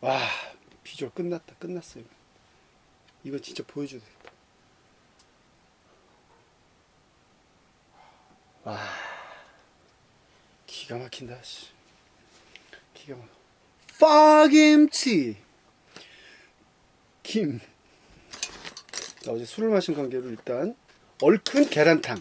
와 비주얼 끝났다 끝났어요. 이거 진짜 보여줘야 되겠다. 와 기가 막힌다 씨. 기가 막혀. 파김치! 김. 자, 어제 술을 마신 관계로 일단 얼큰 계란탕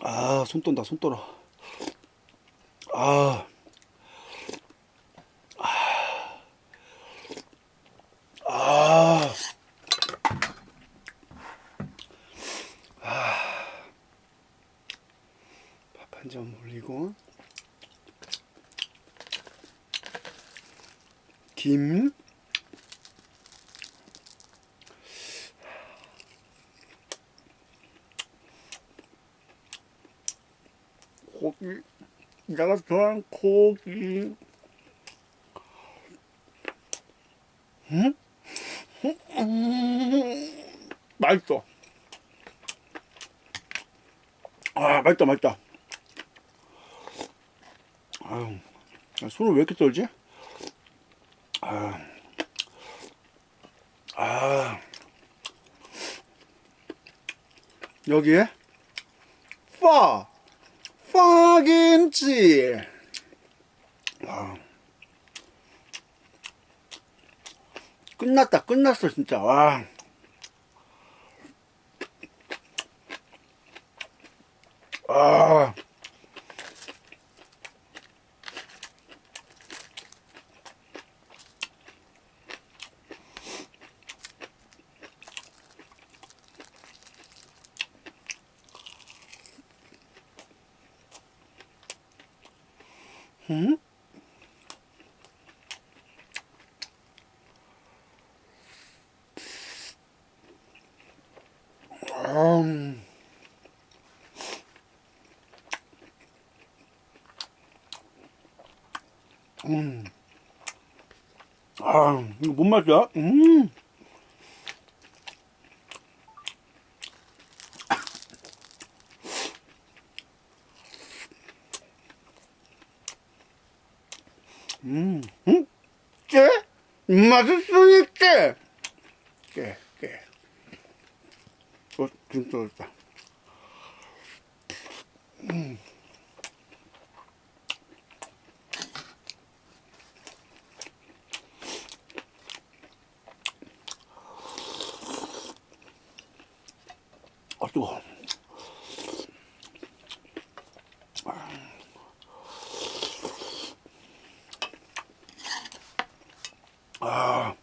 아, 손 떤다, 손 떨어. 아. 아. 아. 밥한점 올리고. 김. 고기. 내가 좋아하는 고기. 응? 음, 맛있어. 아, 맛있다, 맛있다. 아유, 손을 왜 이렇게 떨지? 아, 아, 여기에 파, 파김치. 와. 끝났다, 끝났어, 진짜. 와. 아. 음? 음. 음. 아, 이거 뭔 맛이야? 음. 음, 음, 깨? 맛있으니 깨! 깨, 깨. 어, 진짜 맛있다. 음. 아, 뜨거워. 아.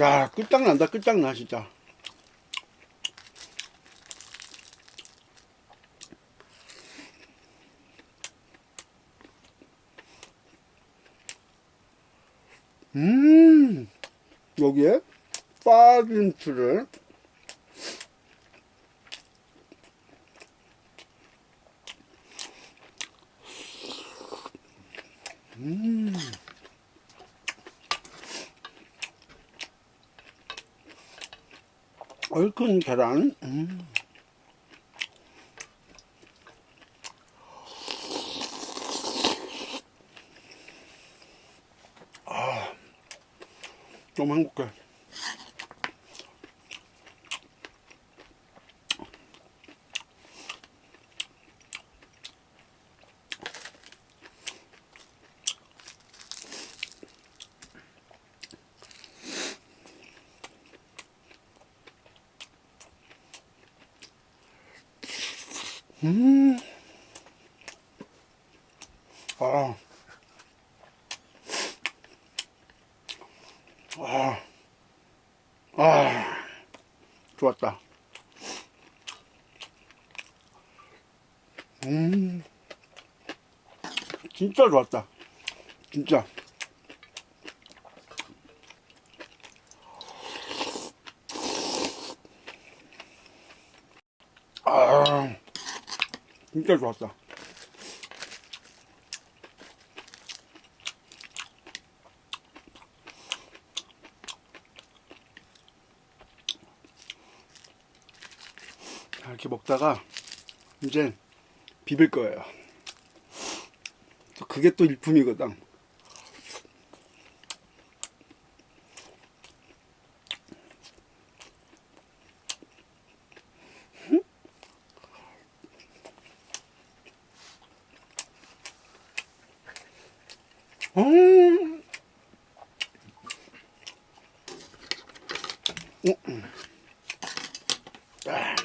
야, 끝장난다, 끝장나, 진짜. 음, 여기에 파김치를 얼큰 계란. 음. 아, 너무 행복해. 음. 아. 아. 아. 좋았다. 음. 진짜 좋았다. 진짜. 아. 진짜 좋았어. 이렇게 먹다가 이제 비빌 거예요. 그게 또 일품이거든. 음. 아,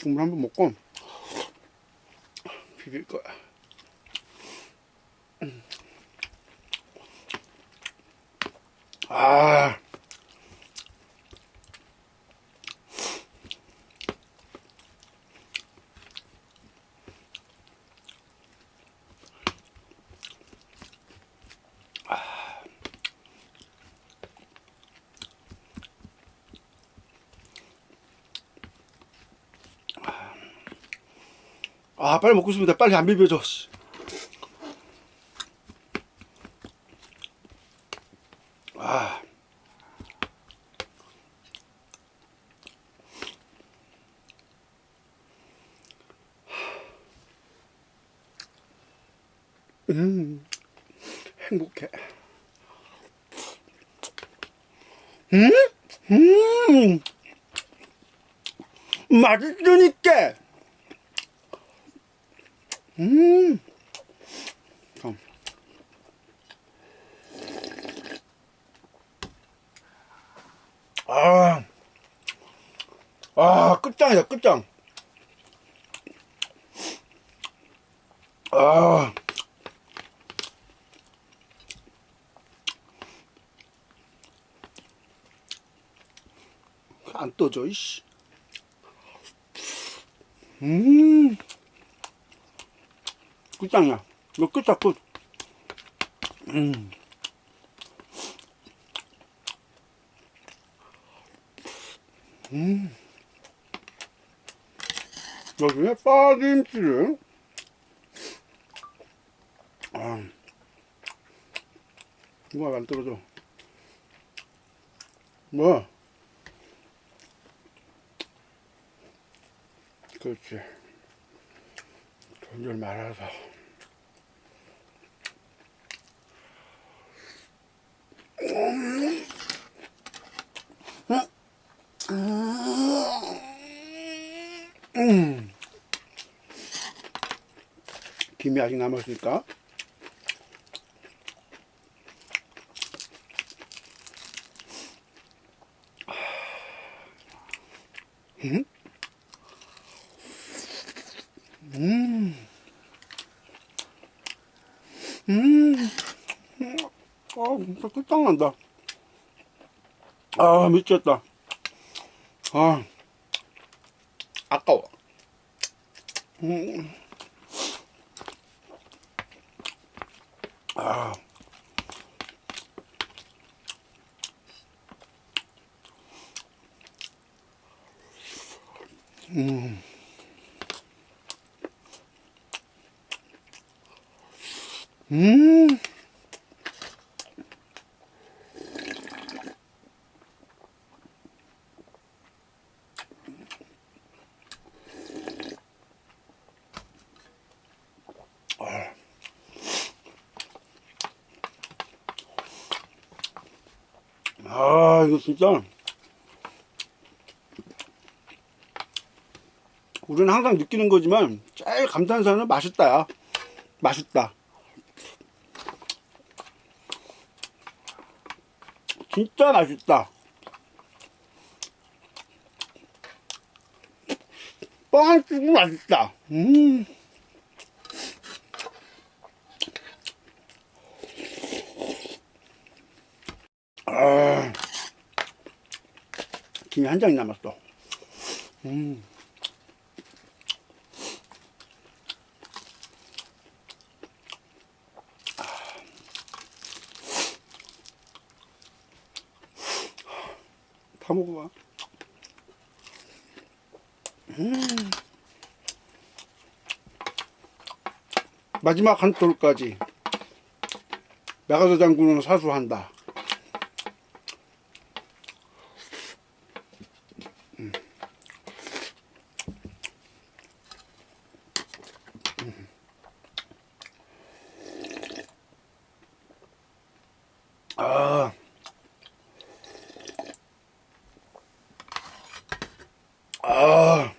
국물 한번 먹고 비빌 거야. 음. 아. 아 빨리 먹고 싶습니다. 빨리 안 비벼줘. 씨. 아. 음, 행복해. 음, 음, 맛있으니까. 음. 참. 아. 아, 끝장이다, 끝장. 아. 안 떠져, 이씨. 음. 끝장이야. 이거 끝이야, 끝. 음. 음. 여기에 파김치를. 아. 이거 안 떨어져. 뭐? 그렇지. 돈을 말아서. 음. 김이 아직 남았으니까 음? 음. 음. 아, 진짜 끝장난다. 아, 미쳤다. 아, 아까워. 음. 아. 음. 음. 아, 이거 진짜. 우리는 항상 느끼는 거지만, 제일 감탄사는 맛있다, 야. 맛있다. 진짜 맛있다. 뻥 치고 맛있다. 음. 아, 김이 한 장이 남았어. 음. 다 먹어봐. 음. 마지막 한 톨까지 메가더 장군은 사수한다. 음. 아. 아.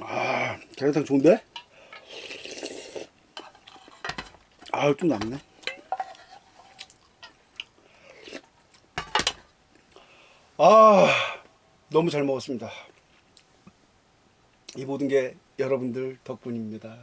아. 아, 계란탕 좋은데? 아, 좀 남네. 아, 너무 잘 먹었습니다. 이 모든 게 여러분들 덕분입니다.